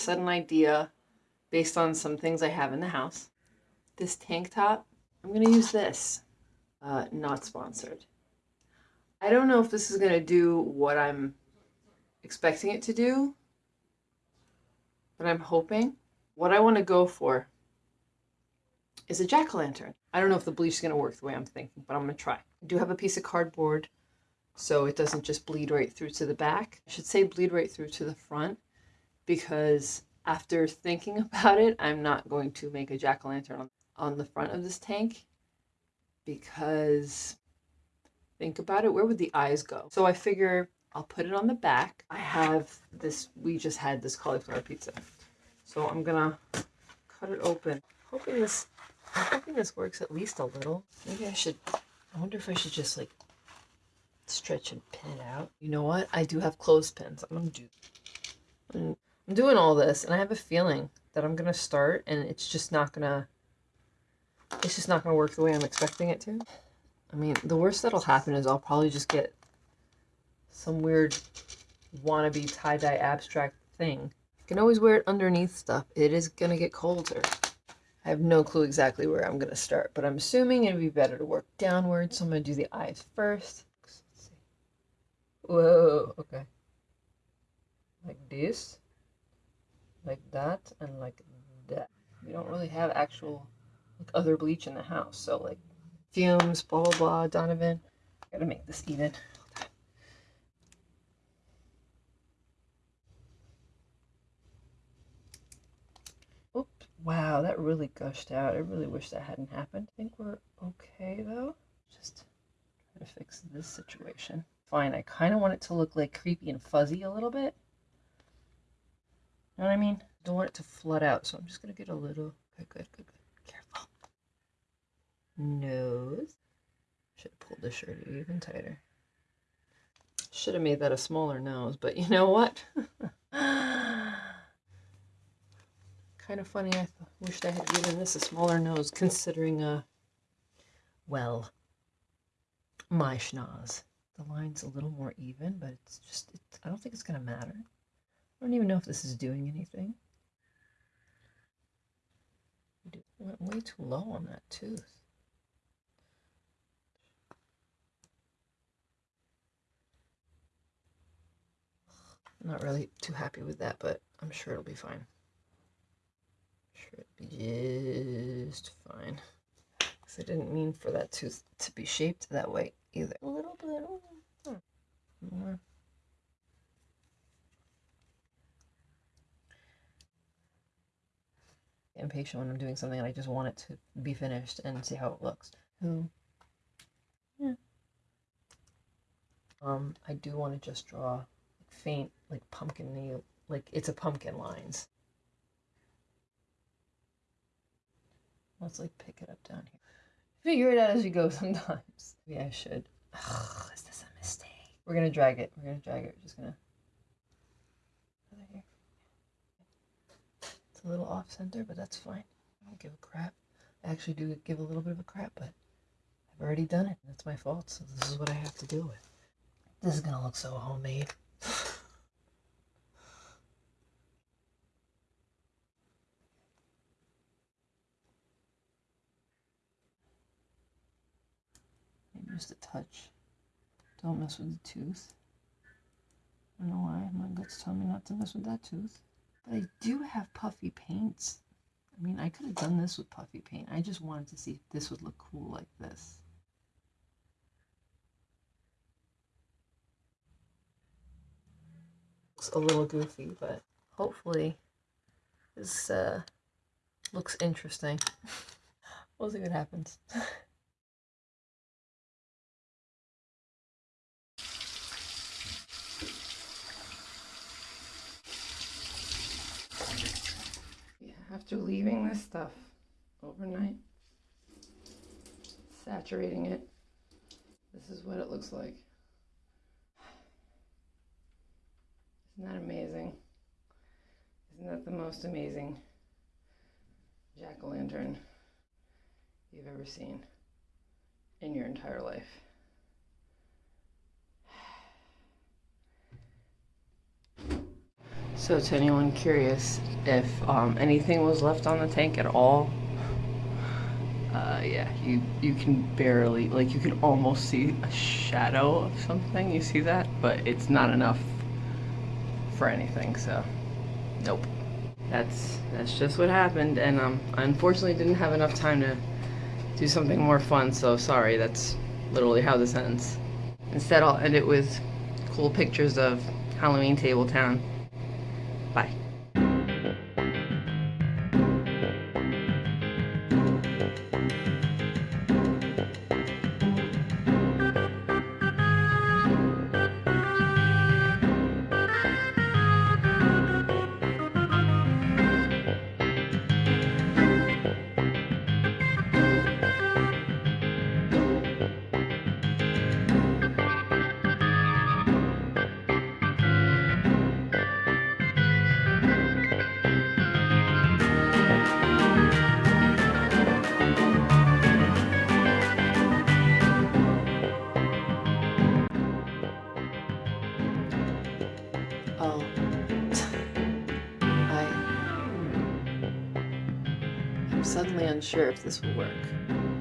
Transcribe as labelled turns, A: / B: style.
A: sudden idea based on some things I have in the house. This tank top, I'm going to use this. Uh, not sponsored. I don't know if this is going to do what I'm expecting it to do, but I'm hoping. What I want to go for is a jack-o'-lantern. I don't know if the bleach is going to work the way I'm thinking, but I'm going to try. I do have a piece of cardboard so it doesn't just bleed right through to the back. I should say bleed right through to the front because after thinking about it, I'm not going to make a jack-o'-lantern on, on the front of this tank because think about it, where would the eyes go? So I figure I'll put it on the back. I have this, we just had this cauliflower pizza. So I'm gonna cut it open. Hoping this, I'm hoping this works at least a little. Maybe I should, I wonder if I should just like stretch and pin it out. You know what? I do have clothespins. I'm gonna do, I'm, I'm doing all this and I have a feeling that I'm gonna start and it's just not gonna, it's just not gonna work the way I'm expecting it to. I mean, the worst that'll happen is I'll probably just get some weird wannabe tie-dye abstract thing. You can always wear it underneath stuff. It is gonna get colder. I have no clue exactly where I'm gonna start, but I'm assuming it'd be better to work downwards, so I'm gonna do the eyes first. Whoa, okay. Like this, like that, and like that. We don't really have actual like other bleach in the house, so like fumes, blah blah blah, Donovan. Gotta make this even. Oops, wow, that really gushed out. I really wish that hadn't happened. I think we're okay though. Just try to fix this situation. Fine, I kind of want it to look like creepy and fuzzy a little bit. Know what I mean? I don't want it to flood out, so I'm just gonna get a little, good, good, good, good. Careful. Nose. Should have pulled the shirt even tighter. Should have made that a smaller nose, but you know what? kind of funny. I wished I had given this a smaller nose, considering, uh, well, my schnoz. The line's a little more even, but it's just, it, I don't think it's going to matter. I don't even know if this is doing anything. It went way too low on that tooth. I'm not really too happy with that, but I'm sure it'll be fine. I'm sure it'll be just fine. Because I didn't mean for that tooth to be shaped that way either. A little bit more. Impatient when I'm doing something and I just want it to be finished and see how it looks. So, yeah. Um, I do want to just draw faint, like pumpkin like it's a pumpkin lines. Let's like pick it up down here. Figure it out as you go sometimes. Maybe I should. Ugh, is this a mistake? We're gonna drag it. We're gonna drag it. We're just gonna. It's a little off center, but that's fine. I don't give a crap. I actually do give a little bit of a crap, but I've already done it. That's my fault, so this is what I have to deal with. This is gonna look so homemade. just a touch. Don't mess with the tooth. I don't know why. My guts tell me not to mess with that tooth. But I do have puffy paints. I mean, I could have done this with puffy paint. I just wanted to see if this would look cool like this. Looks a little goofy, but hopefully this uh, looks interesting. we'll see what happens. after leaving this stuff overnight, saturating it, this is what it looks like. Isn't that amazing? Isn't that the most amazing jack-o'-lantern you've ever seen in your entire life? So to anyone curious if um, anything was left on the tank at all, uh, yeah, you you can barely like you can almost see a shadow of something. You see that, but it's not enough for anything. So, nope. That's that's just what happened, and um, I unfortunately didn't have enough time to do something more fun. So sorry. That's literally how this ends. Instead, I'll end it with cool pictures of Halloween Table Town. I'm suddenly unsure if this will work.